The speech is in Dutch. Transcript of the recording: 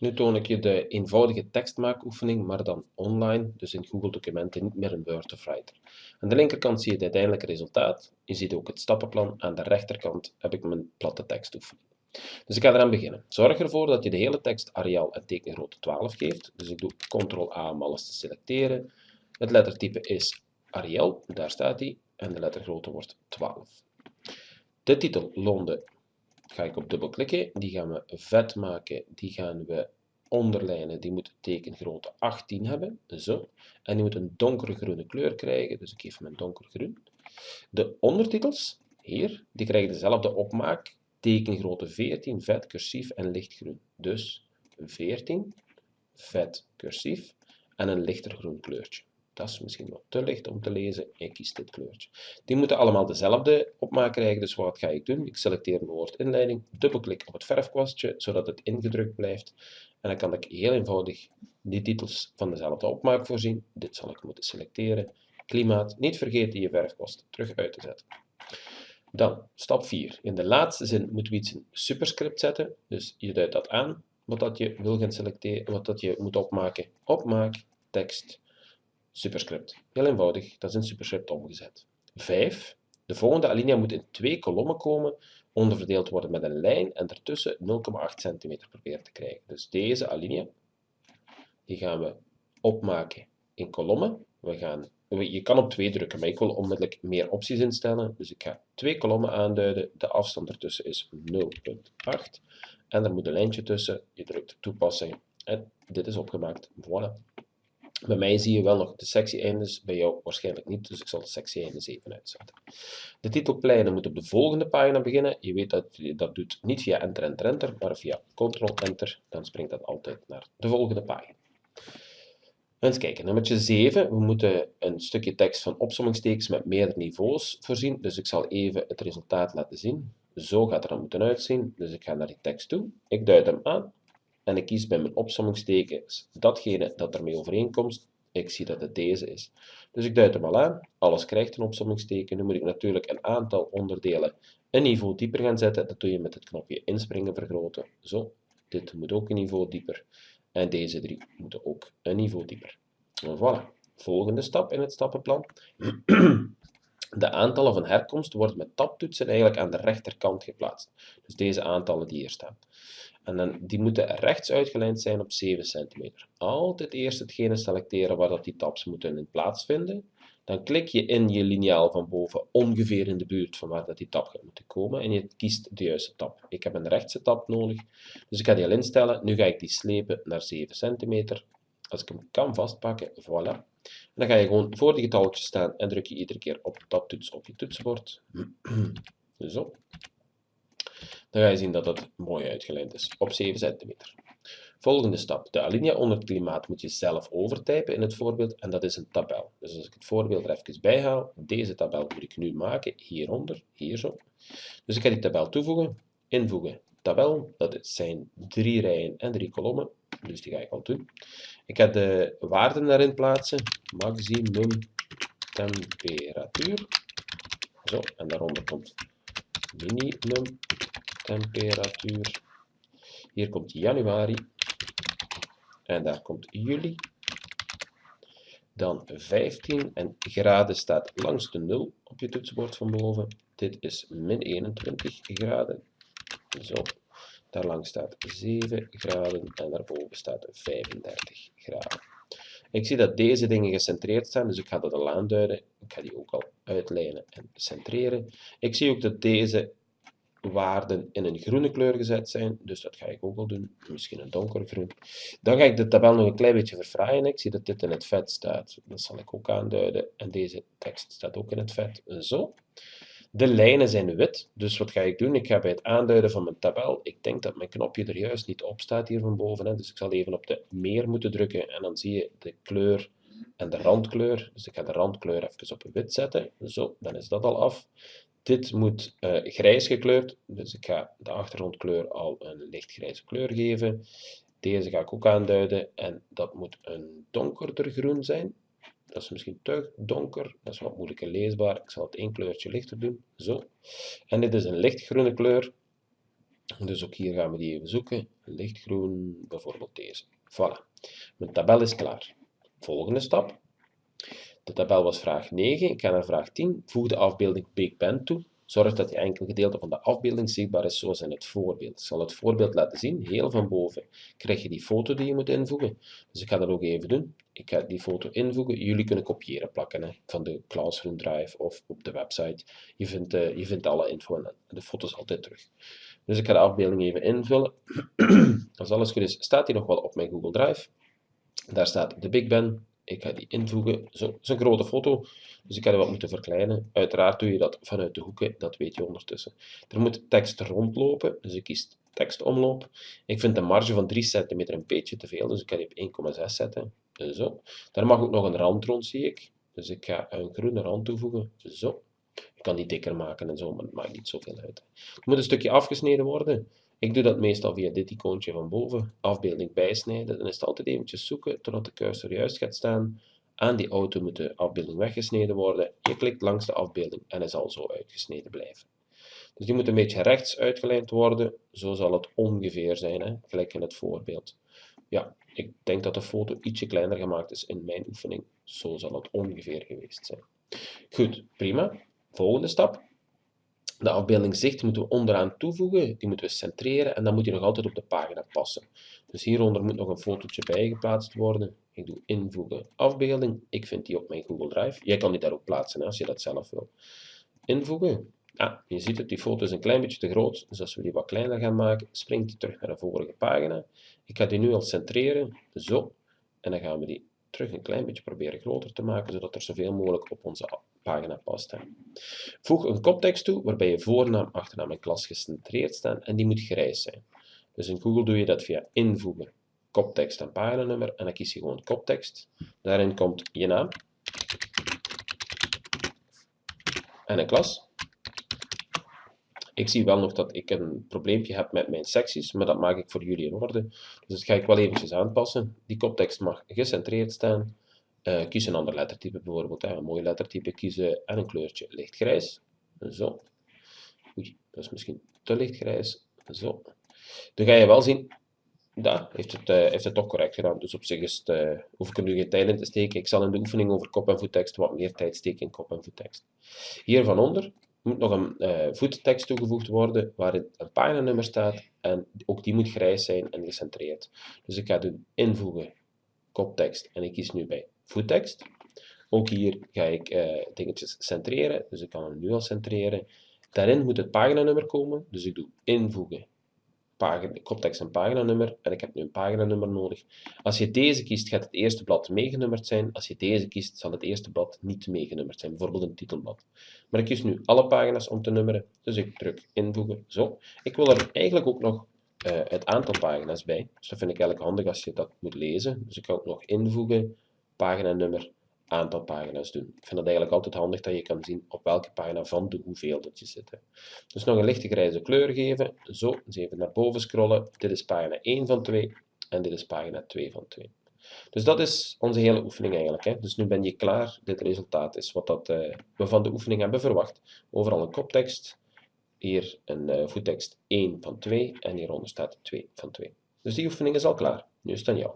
Nu toon ik je de eenvoudige tekstmaakoefening, maar dan online, dus in Google Documenten, niet meer in Word of Writer. Aan de linkerkant zie je het uiteindelijke resultaat. Je ziet ook het stappenplan. Aan de rechterkant heb ik mijn platte tekstoefening. Dus ik ga eraan beginnen. Zorg ervoor dat je de hele tekst Arial en tekengrootte 12 geeft. Dus ik doe Ctrl-A om alles te selecteren. Het lettertype is Arial, daar staat hij, en de lettergrootte wordt 12. De titel Londen ga ik op dubbel klikken. Die gaan we vet maken. Die gaan we onderlijnen. Die moet tekengrootte 18 hebben. Zo. En die moet een donkergroene kleur krijgen. Dus ik geef hem een donkergroen. De ondertitels, hier, die krijgen dezelfde opmaak. Tekengrootte 14, vet, cursief en lichtgroen. Dus 14, vet, cursief en een lichter groen kleurtje. Dat is misschien wat te licht om te lezen. Ik kies dit kleurtje. Die moeten allemaal dezelfde opmaak krijgen, dus wat ga ik doen? Ik selecteer mijn woordinleiding, dubbelklik op het verfkwastje, zodat het ingedrukt blijft. En dan kan ik heel eenvoudig die titels van dezelfde opmaak voorzien. Dit zal ik moeten selecteren. Klimaat, niet vergeten je verfkwast terug uit te zetten. Dan, stap 4. In de laatste zin moeten we iets in superscript zetten. Dus je duidt dat aan, wat dat je wil gaan selecteren, wat dat je moet opmaken. Opmaak, tekst, superscript. Heel eenvoudig, dat is in superscript omgezet. 5. De volgende alinea moet in twee kolommen komen, onderverdeeld worden met een lijn en ertussen 0,8 cm proberen te krijgen. Dus deze alinea, die gaan we opmaken in kolommen. We gaan, je kan op 2 drukken, maar ik wil onmiddellijk meer opties instellen. Dus ik ga twee kolommen aanduiden. De afstand ertussen is 0,8. En er moet een lijntje tussen. Je drukt toepassing en dit is opgemaakt. Voilà. Bij mij zie je wel nog de sectie-eindes, bij jou waarschijnlijk niet, dus ik zal de sectie-eindes even uitzetten. De titelpleinen moet op de volgende pagina beginnen. Je weet dat je dat doet niet via Enter, Enter, Enter, maar via Ctrl-Enter. Dan springt dat altijd naar de volgende pagina. Eens kijken, nummertje 7. We moeten een stukje tekst van opsommingstekens met meerdere niveaus voorzien. Dus ik zal even het resultaat laten zien. Zo gaat er dan moeten uitzien. Dus ik ga naar die tekst toe. Ik duid hem aan en ik kies bij mijn opsommingstekens datgene dat ermee overeenkomt. Ik zie dat het deze is. Dus ik duid hem al aan. Alles krijgt een opsommingsteken. Nu moet ik natuurlijk een aantal onderdelen een niveau dieper gaan zetten. Dat doe je met het knopje inspringen vergroten. Zo, dit moet ook een niveau dieper. En deze drie moeten ook een niveau dieper. Voilà. Volgende stap in het stappenplan. De aantallen van herkomst worden met tabtoetsen eigenlijk aan de rechterkant geplaatst. Dus deze aantallen die hier staan. En dan, die moeten rechts uitgelijnd zijn op 7 cm. Altijd eerst hetgene selecteren waar dat die tabs moeten in plaatsvinden. Dan klik je in je liniaal van boven ongeveer in de buurt van waar dat die tab gaat moeten komen en je kiest de juiste tab. Ik heb een rechtse tab nodig, dus ik ga die al instellen. Nu ga ik die slepen naar 7 cm. Als ik hem kan vastpakken, voilà. Dan ga je gewoon voor die getalletjes staan en druk je iedere keer op de tabtoets op je toetsenbord. Zo. Dan ga je zien dat dat mooi uitgelijnd is op 7 cm. Volgende stap. De alinea onder het klimaat moet je zelf overtypen in het voorbeeld en dat is een tabel. Dus als ik het voorbeeld er even bijhaal, deze tabel moet ik nu maken hieronder, hier zo. Dus ik ga die tabel toevoegen, invoegen. Tabel, dat zijn drie rijen en drie kolommen, dus die ga ik al doen. Ik ga de waarden erin plaatsen, maximum temperatuur. Zo, en daaronder komt minimum temperatuur. Hier komt januari. En daar komt juli. Dan 15 en graden staat langs de 0 op je toetsenbord van boven. Dit is min 21 graden. Zo. Daar langs staat 7 graden en daarboven staat 35 graden. Ik zie dat deze dingen gecentreerd staan, dus ik ga dat al aanduiden. Ik ga die ook al uitlijnen en centreren. Ik zie ook dat deze waarden in een groene kleur gezet zijn, dus dat ga ik ook al doen, misschien een donkergroen. Dan ga ik de tabel nog een klein beetje verfraaien. Ik zie dat dit in het vet staat, dat zal ik ook aanduiden. En deze tekst staat ook in het vet, zo. De lijnen zijn wit, dus wat ga ik doen? Ik ga bij het aanduiden van mijn tabel, ik denk dat mijn knopje er juist niet op staat hier van boven, dus ik zal even op de meer moeten drukken en dan zie je de kleur en de randkleur. Dus ik ga de randkleur even op wit zetten, zo, dan is dat al af. Dit moet uh, grijs gekleurd, dus ik ga de achtergrondkleur al een lichtgrijze kleur geven. Deze ga ik ook aanduiden en dat moet een donkerder groen zijn. Dat is misschien te donker, dat is wat moeilijker leesbaar. Ik zal het één kleurtje lichter doen, zo. En dit is een lichtgroene kleur, dus ook hier gaan we die even zoeken. lichtgroen, bijvoorbeeld deze. Voilà. Mijn tabel is klaar. Volgende stap. De tabel was vraag 9. Ik ga naar vraag 10. Voeg de afbeelding Big Ben toe. Zorg dat je enkel gedeelte van de afbeelding zichtbaar is zoals in het voorbeeld. Ik zal het voorbeeld laten zien. Heel van boven krijg je die foto die je moet invoegen. Dus ik ga dat ook even doen. Ik ga die foto invoegen. Jullie kunnen kopiëren plakken hè, van de Classroom Drive of op de website. Je vindt, uh, je vindt alle info en de foto's altijd terug. Dus ik ga de afbeelding even invullen. Als alles goed is, staat die nog wel op mijn Google Drive. Daar staat de Big Ben. Ik ga die invoegen. Zo, is een grote foto, dus ik ga die wat moeten verkleinen. Uiteraard doe je dat vanuit de hoeken, dat weet je ondertussen. Er moet tekst rondlopen, dus ik kies tekstomloop. Ik vind de marge van 3 cm een beetje te veel, dus ik ga die op 1,6 zetten. Zo. Daar mag ook nog een rand rond, zie ik. Dus ik ga een groene rand toevoegen. Zo. Ik kan die dikker maken en zo, maar het maakt niet zoveel uit. Het moet een stukje afgesneden worden. Ik doe dat meestal via dit icoontje van boven, afbeelding bijsnijden. Dan is het altijd eventjes zoeken totdat de cursor juist gaat staan. Aan die auto moet de afbeelding weggesneden worden. Je klikt langs de afbeelding en hij zal zo uitgesneden blijven. Dus die moet een beetje rechts uitgelijnd worden. Zo zal het ongeveer zijn, hè? gelijk in het voorbeeld. Ja, ik denk dat de foto ietsje kleiner gemaakt is in mijn oefening. Zo zal het ongeveer geweest zijn. Goed, prima. Volgende stap. De afbeelding zicht moeten we onderaan toevoegen, die moeten we centreren en dan moet die nog altijd op de pagina passen. Dus hieronder moet nog een fotootje bij geplaatst worden. Ik doe invoegen afbeelding, ik vind die op mijn Google Drive. Jij kan die daar ook plaatsen als je dat zelf wil. Invoegen. Ah, je ziet het, die foto is een klein beetje te groot, dus als we die wat kleiner gaan maken, springt die terug naar de vorige pagina. Ik ga die nu al centreren, zo, en dan gaan we die terug een klein beetje proberen groter te maken, zodat er zoveel mogelijk op onze pagina past. Hè. Voeg een koptekst toe, waarbij je voornaam, achternaam en klas gecentreerd staan, en die moet grijs zijn. Dus in Google doe je dat via invoegen, koptekst en paginanummer, en dan kies je gewoon koptekst. Daarin komt je naam en een klas. Ik zie wel nog dat ik een probleempje heb met mijn secties, maar dat maak ik voor jullie in orde. Dus dat ga ik wel eventjes aanpassen. Die koptekst mag gecentreerd staan. Uh, kies een ander lettertype bijvoorbeeld, hè. een mooi lettertype kiezen en een kleurtje lichtgrijs. Zo. Oei, dat is misschien te lichtgrijs. Zo. Dan ga je wel zien, dat heeft het, uh, heeft het toch correct gedaan. Dus op zich is het, hoef ik er nu geen tijd in te steken. Ik zal in de oefening over kop- en voettekst wat meer tijd steken in kop- en voettekst. Hier van onder moet nog een uh, voettekst toegevoegd worden waarin een paginanummer staat en ook die moet grijs zijn en gecentreerd. Dus ik ga doen invoegen koptekst en ik kies nu bij voettekst. Ook hier ga ik uh, dingetjes centreren, dus ik kan hem nu al centreren. Daarin moet het paginanummer komen, dus ik doe invoegen pagina, koptekst en paginanummer en ik heb nu een paginanummer nodig. Als je deze kiest, gaat het eerste blad meegenummerd zijn. Als je deze kiest, zal het eerste blad niet meegenummerd zijn, bijvoorbeeld een titelblad. Maar ik kies nu alle pagina's om te nummeren, dus ik druk invoegen, zo. Ik wil er eigenlijk ook nog uh, het aantal pagina's bij, dus dat vind ik eigenlijk handig als je dat moet lezen. Dus ik ga ook nog invoegen, paginanummer aantal pagina's doen. Ik vind het eigenlijk altijd handig dat je kan zien op welke pagina van de hoeveel dat je zit. Dus nog een lichte grijze kleur geven. Zo, eens even naar boven scrollen. Dit is pagina 1 van 2 en dit is pagina 2 van 2. Dus dat is onze hele oefening eigenlijk. Hè. Dus nu ben je klaar. Dit resultaat is wat dat, uh, we van de oefening hebben verwacht. Overal een koptekst. Hier een uh, voettekst 1 van 2 en hieronder staat 2 van 2. Dus die oefening is al klaar. Nu is het aan jou.